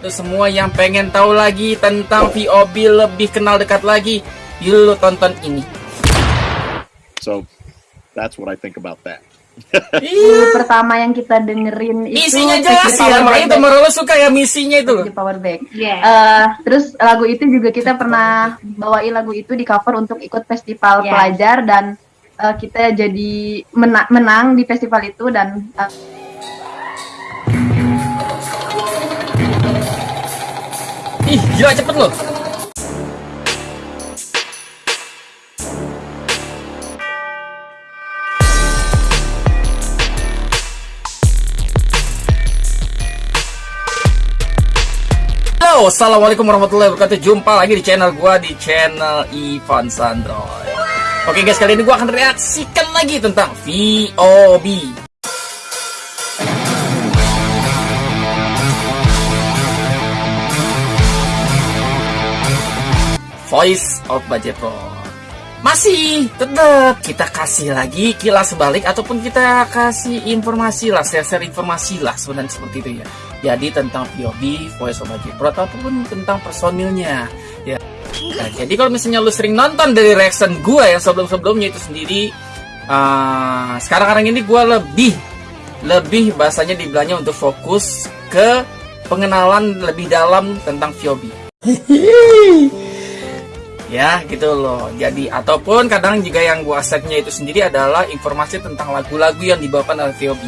Untuk semua yang pengen tahu lagi tentang VOB lebih kenal dekat lagi, yuk tonton ini. So that's what I think about that. Lagu pertama yang kita dengerin itu Misinya Take jelas ya, Power makanya temen lo suka ya misinya itu loh. Power Back. Iya. Eh, terus lagu itu juga kita pernah bawain lagu itu di cover untuk ikut festival Yes. pelajar dan eh, kita jadi mena- menang di festival itu dan eh, Ih, gila cepet loh. Halo, assalamualaikum warahmatullahi wabarakatuh. Jumpa lagi di channel gua di channel Ivan Sandroy. Oke guys, kali ini gua akan reaksikan lagi tentang VOB. Voice of Budget Pro. Masih tetap kita kasih lagi kilas balik ataupun kita kasih informasi lah, share-share informasi lah sebenarnya seperti itu ya. Jadi tentang VOB, Voice of Pro ataupun tentang personilnya ya. Nah, jadi kalau misalnya lu sering nonton dari reaction gua yang sebelum-sebelumnya itu sendiri ah, sekarang-sekarang ini gua lebih lebih bahasanya dibilangnya untuk fokus ke pengenalan lebih dalam tentang VOB ya gitu loh jadi ataupun kadang juga yang gua setnya itu sendiri adalah informasi tentang lagu-lagu yang dibawakan oleh VOB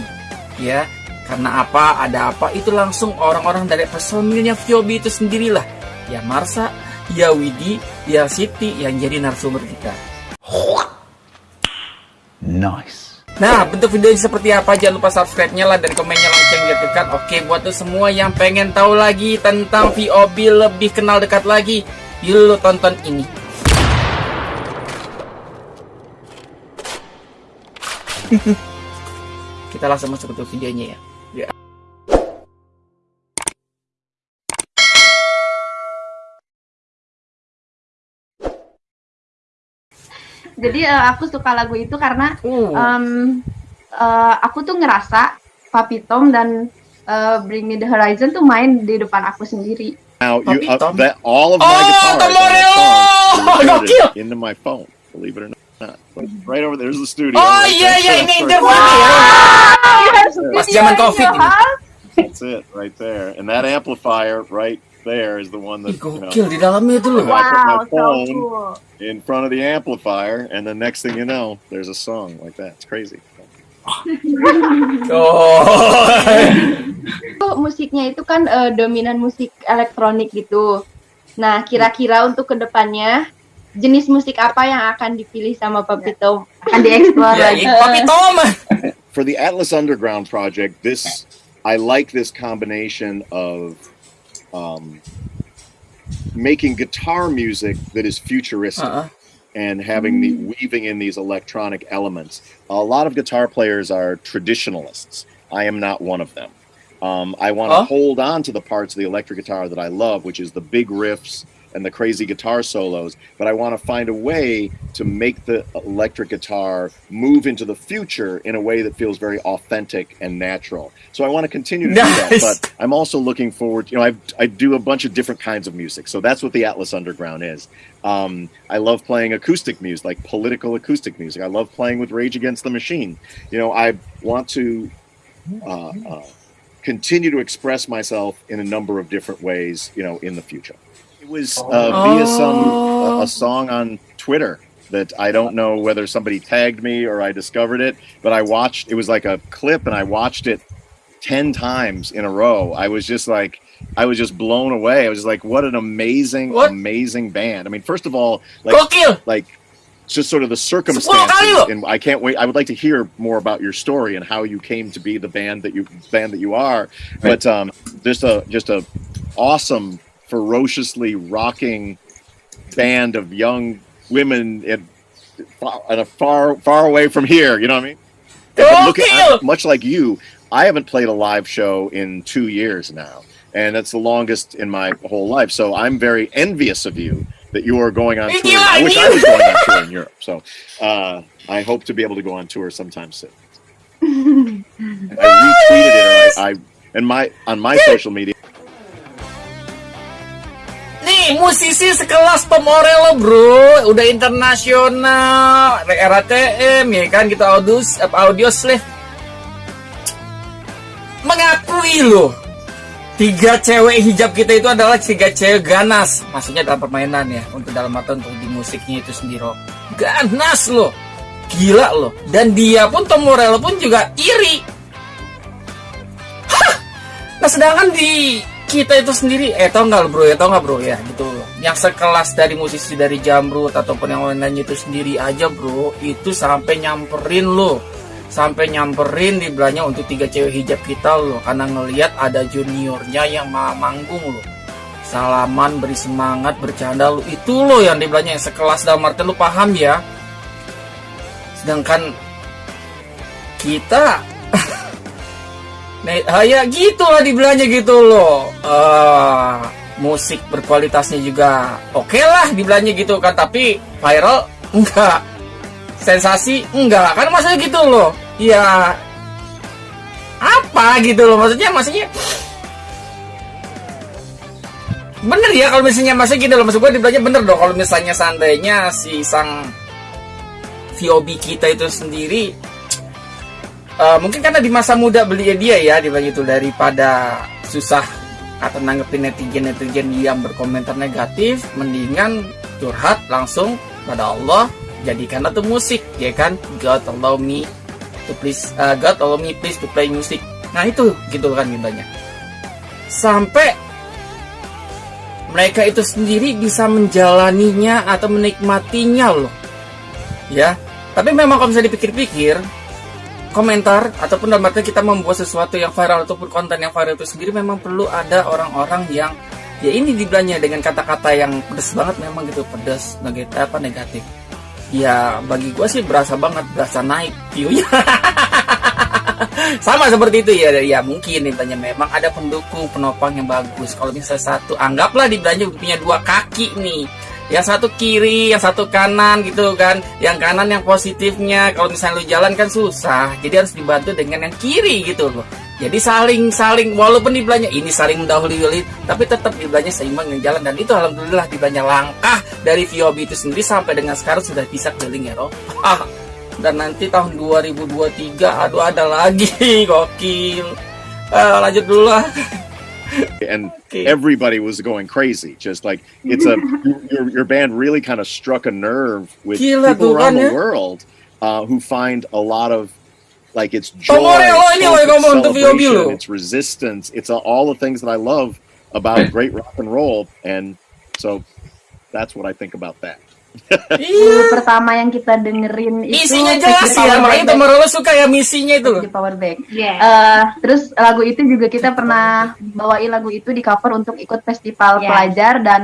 ya karena apa ada apa itu langsung orang-orang dari personilnya VOB itu sendirilah ya Marsa ya Widi ya Siti yang jadi narasumber kita Nice. Nah, bentuk videonya seperti apa? Jangan lupa subscribe-nya lah dan komennya lonceng diaktifkan. Oke, buat tuh semua yang pengen tahu lagi tentang VOB lebih kenal dekat lagi, yuk lo tonton ini. Kita langsung masuk ke videonya ya. Ya. jadi eh, aku suka lagu itu karena Uh. em, eh, aku tuh ngerasa Papi Tom dan eh, Bring Me the Horizon tuh main di depan aku sendiri. Now, you, Puppy uh, that, all of Oh, my guitars on that Tomorrow! song is Gokil! inserted into my phone, believe it or not. Right over there's the studio. Oh right iya there. iya ini That's interview right- zaman Covid. That's it, right there. And that amplifier right there is the one that you know, gokil di dalamnya itu loh. I put my Wow, so phone cool. in front of the amplifier, and the next thing you know, there's a song like that. It's crazy. Oh. Itu musiknya itu kan eh, dominan musik elektronik gitu. Nah, kira-kira untuk ke depannya jenis musik apa yang akan dipilih sama Papi Tom? Akan dieksplor Ya, lagi. ini Papi Tom. For the Atlas Underground project, this I like this combination of um, making guitar music that is futuristic. Uh-uh. and having the weaving in these electronic elements. A lot of guitar players are traditionalists. I am not one of them. Um, I want Huh? to hold on to the parts of the electric guitar that I love, which is the big riffs and the crazy guitar solos. But I want to find a way to make the electric guitar move into the future in a way that feels very authentic and natural. So I want to continue to do that. But I'm also looking forward. You know, I I do a bunch of different kinds of music. So that's what the Atlas Underground is. Um, I love playing acoustic music, like political acoustic music. I love playing with Rage Against the Machine. You know, I want to uh, uh, continue to express myself in a number of different ways. You know, in the future. It was uh, via some a, a song on Twitter that I don't know whether somebody tagged me or I discovered it, but I watched. It was like a clip, and I watched it ten times in a row. I was just like. I was just blown away. I was just like, "What an amazing, What? amazing band!" I mean, first of all, like Gokil. Like just sort of the kali circumstances loh. and I can't wait I would like to hear more about your story and how you came to be the band that you band that you are but um just a just a awesome ferociously rocking band of young women in far, in a far far away from here you know what I mean And look at- Gokil. much like you I haven't played a live show in 2 years now and that's the longest in my whole life so I'm very envious of you that you are going on tour. gila, I wish I was going on tour in Europe. So uh, I hope to be able to go on tour sometime soon. I retweeted it. I, I and my on my social media. nih musisi sekelas Tom bro udah internasional RATM ya kan kita audio audio slave mengakui loh tiga cewek hijab kita itu adalah tiga cewek ganas. Maksudnya dalam permainan ya untuk dalam mata untuk di musiknya itu sendiri. Ganas loh. Gila loh. Dan dia pun Tom Morello pun juga iri. Hah! nah sedangkan di kita itu sendiri eh tau nggak bro? Ya tau nggak bro? Ya gitu loh. Yang sekelas dari musisi dari Jamrut ataupun yang lain-lainnya itu sendiri aja bro itu sampai nyamperin lo sampai nyamperin di belanya untuk tiga cewek hijab kita loh karena ngelihat ada juniornya yang manggung loh salaman beri semangat bercanda lo itu loh yang di belanya yang sekelas dalam arti lo paham ya sedangkan kita Nah, ya gitulah dibilangnya gitu loh. Uh, musik berkualitasnya juga oke okay lah dibilangnya gitu kan, tapi viral enggak. Sensasi enggak. Kan maksudnya gitu loh. Ya apa gitu loh maksudnya maksudnya bener ya kalau misalnya maksudnya gitu loh maksud gue dibilangnya bener dong kalau misalnya seandainya si sang VOB kita itu sendiri uh, mungkin karena di masa muda beli dia ya dibagi itu daripada susah atau nanggepin netizen netizen yang berkomentar negatif mendingan curhat langsung pada Allah jadikan itu musik ya kan? God allow me to please uh, God allow me please to play music. Nah itu gitu kan banyak sampai mereka itu sendiri bisa menjalaninya atau menikmatinya loh. Ya tapi memang kalau bisa dipikir-pikir komentar ataupun dalam arti kita membuat sesuatu yang viral ataupun konten yang viral itu sendiri memang perlu ada orang-orang yang ya ini dibilangnya dengan kata-kata yang pedas banget memang gitu pedas negatif apa negatif ya bagi gue sih berasa banget berasa naik viewnya sama seperti itu ya ya mungkin ditanya memang ada pendukung penopang yang bagus kalau misalnya satu anggaplah dibilangnya punya dua kaki nih yang satu kiri, yang satu kanan gitu kan. Yang kanan yang positifnya, kalau misalnya lu jalan kan susah. Jadi harus dibantu dengan yang kiri gitu loh. Jadi saling saling walaupun di belanja ini saling mendahului tapi tetap di belanja seimbang yang jalan dan itu alhamdulillah di belanja langkah dari VOB itu sendiri sampai dengan sekarang sudah bisa keliling Eropa. Dan nanti tahun 2023 aduh ada lagi gokil. Uh, lanjut dulu lah. and everybody was going crazy. Just like it's a your your band really kind of struck a nerve with Gila, people around the world uh, who find a lot of like it's joy, it's celebration, it's resistance, it's all the things that I love about great rock and roll, and so that's what I think about that. Iya. pertama yang kita dengerin itu isinya jelas ya, makanya teman lo suka ya misinya itu. Di Power Back. Yeah. Uh, terus lagu itu juga kita pernah bawain lagu itu di cover untuk ikut festival yeah. pelajar dan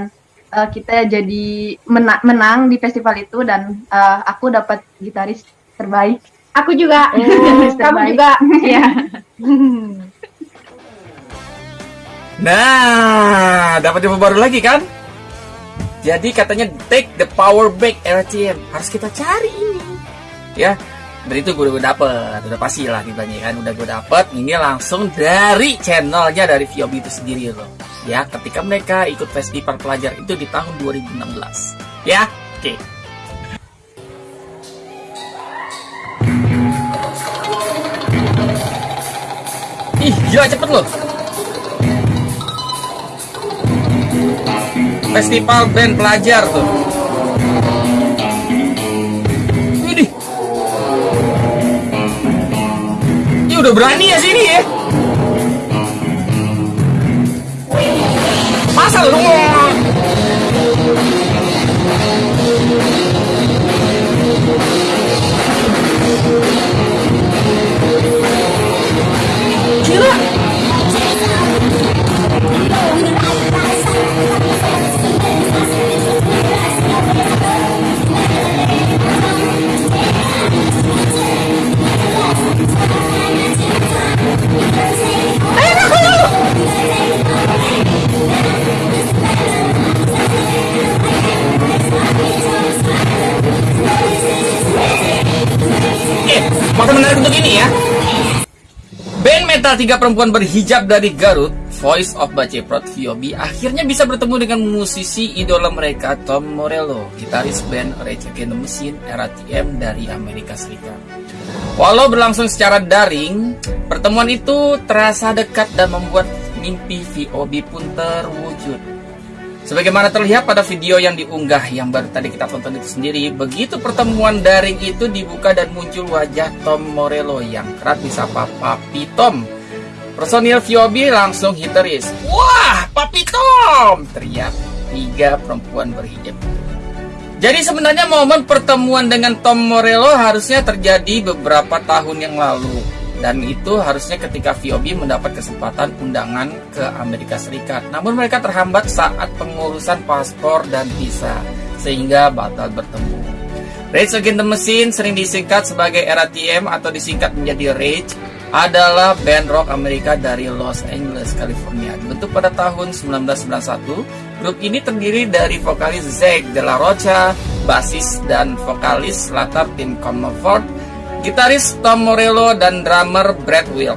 uh, kita jadi mena menang di festival itu dan uh, aku dapat gitaris terbaik. Aku juga. Oh, kamu juga. ya. nah, dapat info baru lagi kan? Jadi katanya take the power back RTM harus kita cari ini, ya. Dan itu gue udah dapet, udah pasti lah ditanya kan, udah gue dapet. Ini langsung dari channelnya dari VOB itu sendiri loh, ya. Ketika mereka ikut festival pelajar itu di tahun 2016, ya. Oke. Okay. Gila cepet loh. festival band pelajar tuh. Ini udah berani ya sini ya? Masa lu Metal tiga perempuan berhijab dari Garut, Voice of Baceprot VOB akhirnya bisa bertemu dengan musisi idola mereka Tom Morello, gitaris band Rage Against the Machine RATM dari Amerika Serikat. Walau berlangsung secara daring, pertemuan itu terasa dekat dan membuat mimpi VOB pun terwujud. Sebagaimana terlihat pada video yang diunggah yang baru tadi kita tonton itu sendiri, begitu pertemuan daring itu dibuka dan muncul wajah Tom Morello yang kerap disapa Papi Tom. Personil VOB langsung histeris. Wah, Papi Tom! Teriak tiga perempuan berhijab. Jadi sebenarnya momen pertemuan dengan Tom Morello harusnya terjadi beberapa tahun yang lalu dan itu harusnya ketika VOB mendapat kesempatan undangan ke Amerika Serikat. Namun mereka terhambat saat pengurusan paspor dan visa sehingga batal bertemu. Rage Against the Machine sering disingkat sebagai RATM atau disingkat menjadi Rage adalah band rock Amerika dari Los Angeles, California. Dibentuk pada tahun 1991, grup ini terdiri dari vokalis Zack De La Rocha, basis dan vokalis latar Tim Comerford, gitaris Tom Morello dan drummer Brad Will.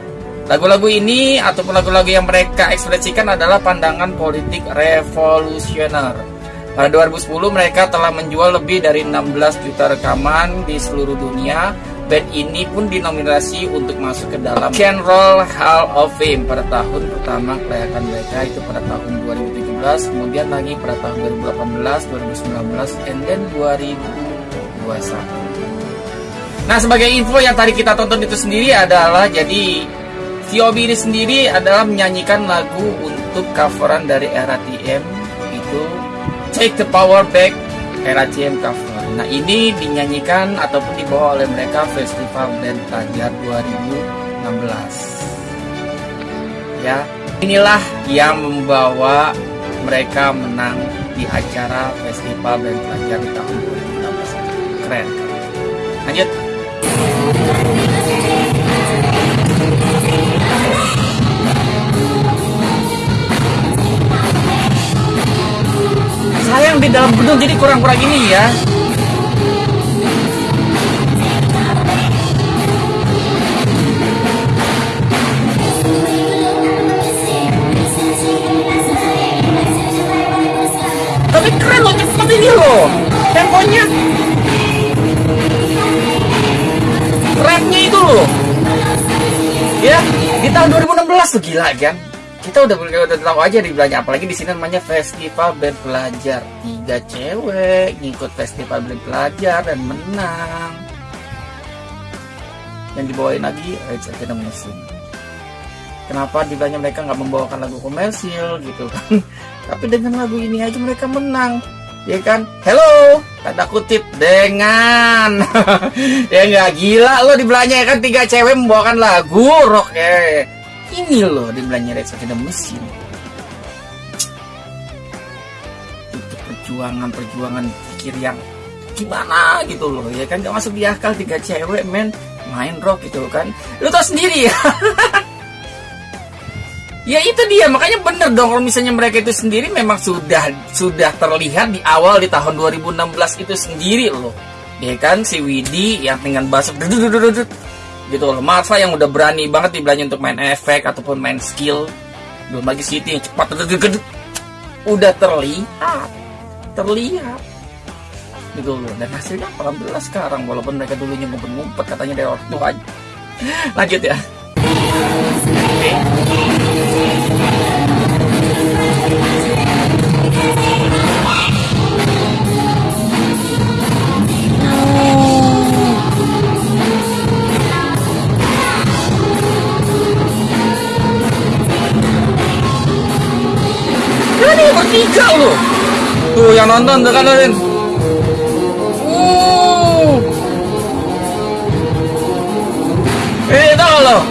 Lagu-lagu ini ataupun lagu-lagu yang mereka ekspresikan adalah pandangan politik revolusioner. Pada 2010 mereka telah menjual lebih dari 16 juta rekaman di seluruh dunia. Band ini pun dinominasi untuk masuk ke dalam Rock Roll Hall of Fame pada tahun pertama kelayakan mereka itu pada tahun 2017, kemudian lagi pada tahun 2018, 2019, and then 2021. Nah sebagai info yang tadi kita tonton itu sendiri adalah jadi VOB ini sendiri adalah menyanyikan lagu untuk coveran dari RATM itu Take the Power Back RATM cover. Nah ini dinyanyikan ataupun dibawa oleh mereka Festival Band Pelajar 2016. Ya inilah yang membawa mereka menang di acara Festival Band di tahun 2016. Keren. Lanjut. Sayang di dalam gedung jadi kurang-kurang ini ya. Tapi keren loh, cepet ini loh. Temponya rapnya itu loh ya di tahun 2016 tuh gila kan kita udah udah tahu aja di belanja. Apalagi di sini namanya festival band pelajar tiga cewek ngikut festival band pelajar dan menang. Yang dibawain lagi Rage Against the Machine. Kenapa di belanja mereka nggak membawakan lagu komersil gitu kan? Tapi dengan lagu ini aja mereka menang. Ya kan? Hello! Tanda kutip dengan. Ya nggak gila lo dibelanya ya kan? Tiga cewek membawakan lagu rock ya ini loh dibelanya Red Against the Machine itu perjuangan perjuangan pikir yang gimana gitu loh ya kan? Gak masuk di akal tiga cewek men main rock gitu kan. Lu tau sendiri ya? Ya itu dia, makanya bener dong kalau misalnya mereka itu sendiri memang sudah sudah terlihat di awal di tahun 2016 itu sendiri loh. Ya kan si Widi yang dengan bass gitu loh. Marva yang udah berani banget dibelanja untuk main efek ataupun main skill. Belum lagi Siti yang cepat udah terlihat. Terlihat. Gitu loh. Dan hasilnya alhamdulillah sekarang walaupun mereka dulunya ngumpet-ngumpet katanya dari waktu aja. Lanjut ya. Nonton tuh kan Rin. Uh. Eh, tahu loh.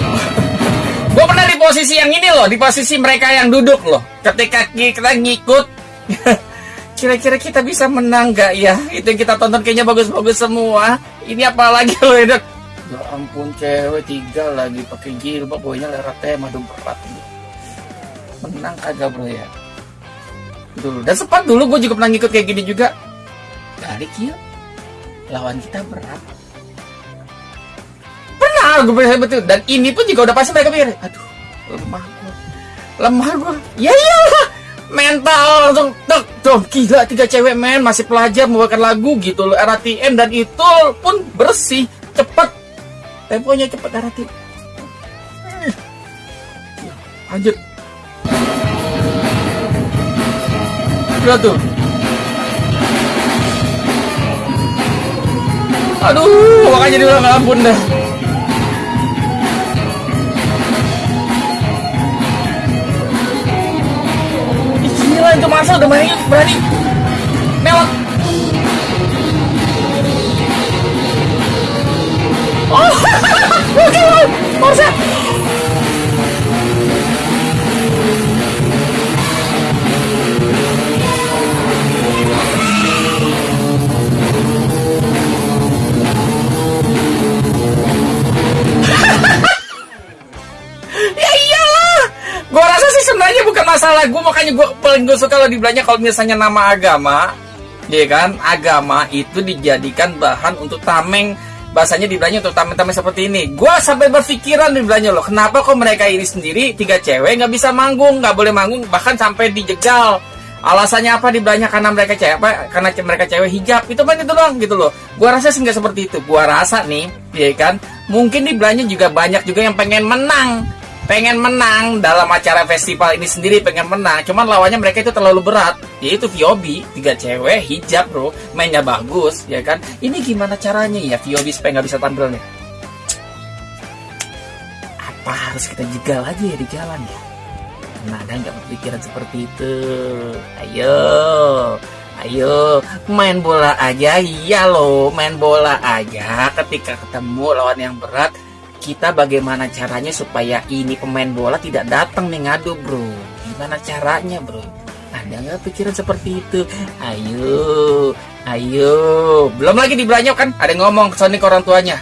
Gue pernah di posisi yang ini loh, di posisi mereka yang duduk loh. Ketika kita ngikut, kira-kira kita bisa menang gak ya? Itu yang kita tonton kayaknya bagus-bagus semua. Ini apalagi loh ya, Ya ampun cewek tiga lagi pakai jilbab, boynya lera tema dong berat. Menang kagak bro ya? Dulu. Dan sempat dulu gue juga pernah ngikut kayak gini juga. Dari kia lawan kita berat. Pernah gue betul dan ini pun juga udah pasti mereka pikir aduh lemah gue lemah gua. Ya iyalah. Mental langsung tek dong gila tiga cewek men. Masih pelajar membawakan lagu gitu loh. RATM dan itu pun bersih cepet. Temponya cepet RATM lanjut Udah tuh Aduh, makanya dia bilang ampun dah. Gila itu masa udah berani berani melot. Oh, oke, masa. Bukan masalah. Gue makanya gue paling gue suka kalau dibilangnya kalau misalnya nama agama ya kan? Agama itu dijadikan bahan untuk tameng. Bahasanya dibilangnya untuk tameng-tameng seperti ini. Gue sampai berpikiran dibilangnya loh kenapa kok mereka ini sendiri tiga cewek nggak bisa manggung nggak boleh manggung bahkan sampai dijegal. Alasannya apa dibilangnya? Karena mereka cewek apa? Karena mereka cewek hijab. Itu kan itu doang gitu loh. Gua rasa sih nggak seperti itu. Gua rasa nih ya kan? Mungkin dibilangnya juga banyak juga yang pengen menang pengen menang dalam acara festival ini sendiri pengen menang. Cuman lawannya mereka itu terlalu berat. Yaitu Viobi tiga cewek hijab bro. Mainnya bagus ya kan? Ini gimana caranya ya Viobi supaya nggak bisa tampil nih? Apa harus kita jegal aja ya di jalan ya? Nah, ada nggak berpikiran seperti itu? Ayo, ayo, main bola aja, iya loh, main bola aja. Ketika ketemu lawan yang berat, kita bagaimana caranya supaya ini pemain bola tidak datang nih ngadu, bro? Gimana caranya, bro? Ada nggak pikiran seperti itu? Ayo, ayo. Belum lagi dibelanjok kan? Ada yang ngomong ke ke orang tuanya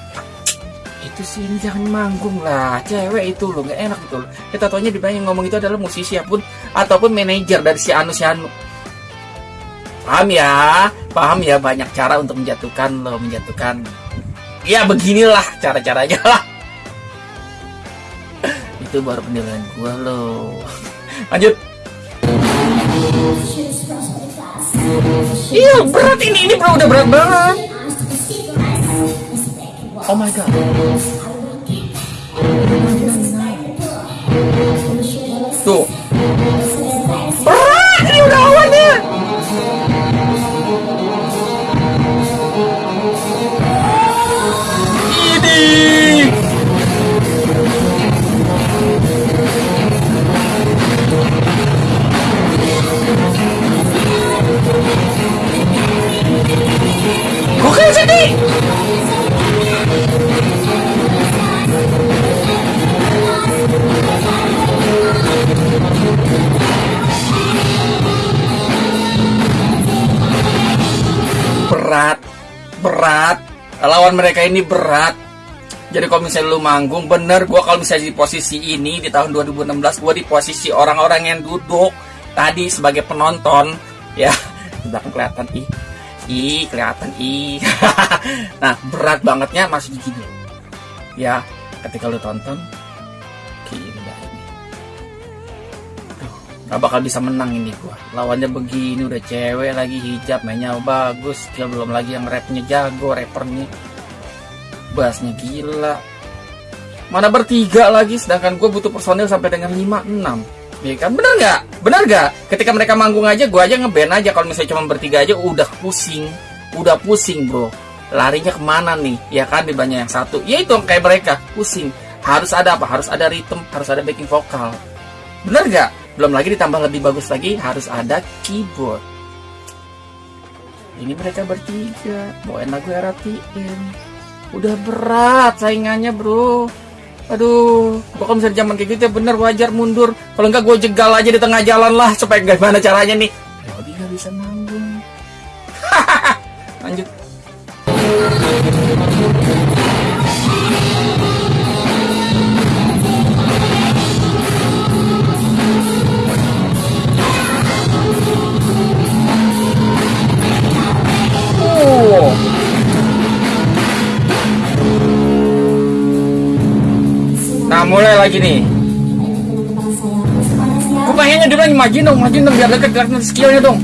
itu sih ini jangan manggung lah cewek itu loh nggak enak gitu loh kita taunya di yang ngomong itu adalah musisi apun ataupun manajer dari si Anu si Anu paham ya paham ya banyak cara untuk menjatuhkan lo menjatuhkan ya beginilah cara-caranya lah itu baru penilaian gua lo lanjut iya berat ini ini bro udah berat banget Oh my god. Tuh. Lawan mereka ini berat. Jadi kalau misalnya lu manggung bener gue kalau misalnya di posisi ini di tahun 2016 gue di posisi orang-orang yang duduk tadi sebagai penonton. Ya belakang kelihatan ih. Ih kelihatan ih. Nah berat bangetnya masih gini ya ketika lu tonton ini. Gak bakal bisa menang ini gua. Lawannya begini udah cewek lagi hijab mainnya bagus dia belum lagi yang rapnya jago rappernya bassnya gila. Mana bertiga lagi sedangkan gue butuh personil sampai dengan 5 6 Iya kan? Bener nggak? Bener nggak? Ketika mereka manggung aja gue aja ngeband aja. Kalau misalnya cuma bertiga aja udah pusing. Udah pusing bro. Larinya ke mana nih? Ya kan? Banyak yang satu. Ya itu kayak mereka. Pusing. Harus ada apa? Harus ada rhythm. Harus ada backing vokal. Bener nggak? Belum lagi ditambah lebih bagus lagi harus ada keyboard. Ini mereka bertiga. Bawain lagu RATM udah berat saingannya bro. Aduh gua kalau misalnya zaman kayak gitu ya. Bener wajar mundur. Kalau enggak gue jegal aja di tengah jalan lah supaya gimana caranya nih. Nggak bisa manggung lanjut lagi nih. Kayaknya dia bilang maju dong maju dong biar deket gerak skillnya dong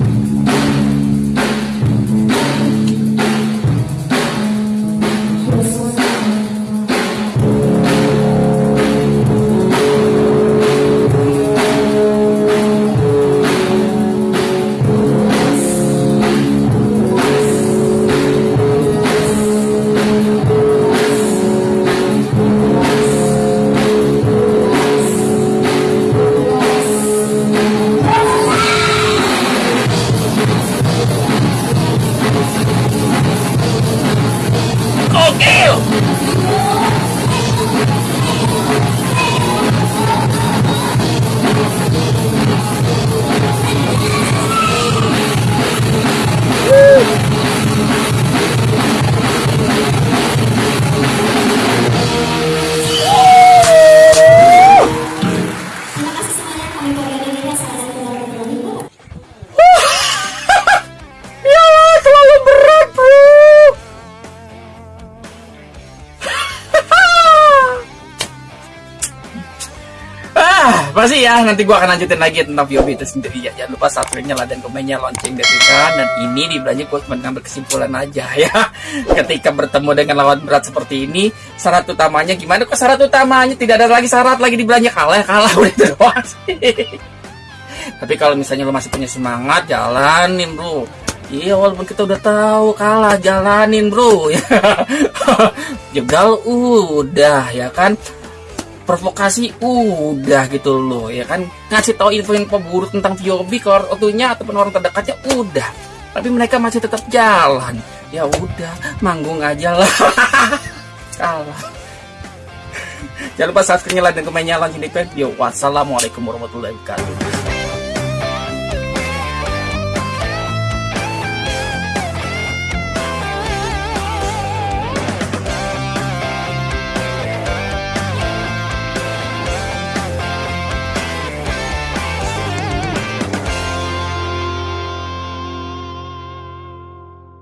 pasti ya. Nanti gua akan lanjutin lagi tentang VOB itu sendiri ya. Jangan lupa subscribe-nya lah dan komennya lonceng detikan. Dan ini di belanja gua cuma ngambil kesimpulan aja ya. Ketika bertemu dengan lawan berat seperti ini, syarat utamanya gimana? Kok syarat utamanya tidak ada lagi syarat lagi di belanja kalah kalah udah itu doang sih. Tapi kalau misalnya lo masih punya semangat, jalanin bro. Iya walaupun kita udah tahu kalah, jalanin bro. Jegal udah ya kan. Provokasi udah gitu loh ya kan. Ngasih tahu info-info buruk tentang VOB ke orang tuanya ataupun orang terdekatnya udah. Tapi mereka masih tetap jalan. Ya udah, manggung aja lah. kalah. Jangan lupa subscribe, like, dan komennya langsung di Yo, wassalamualaikum warahmatullahi wabarakatuh.